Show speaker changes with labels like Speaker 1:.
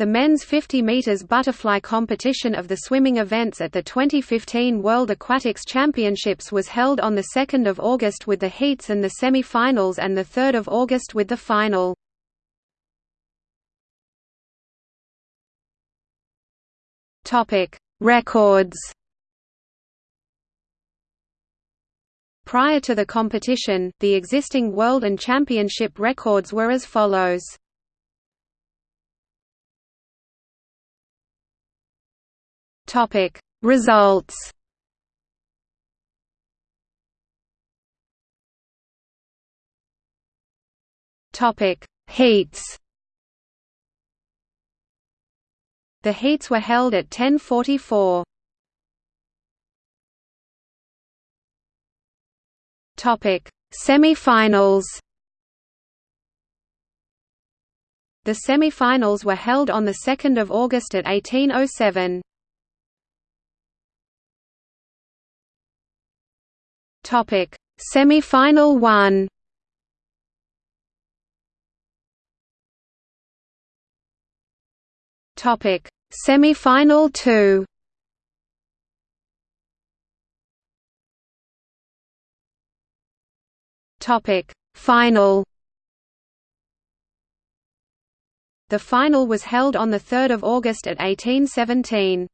Speaker 1: The men's 50 meters butterfly competition of the swimming events at the 2015 World Aquatics Championships was held on the 2nd of August with the heats and the semi-finals and the 3rd of August with the final. Topic: Records. Prior to the competition, the existing world and championship records were as follows. Topic: Results. Topic: Heats. The heats were held at 10:44. Topic: Semi-finals. The semi-finals were held on the 2nd of August at 1807. Topic: Semi-final 1. Topic: Semi-final 2. Topic: Final. The final was held on the 3rd of August at 1817.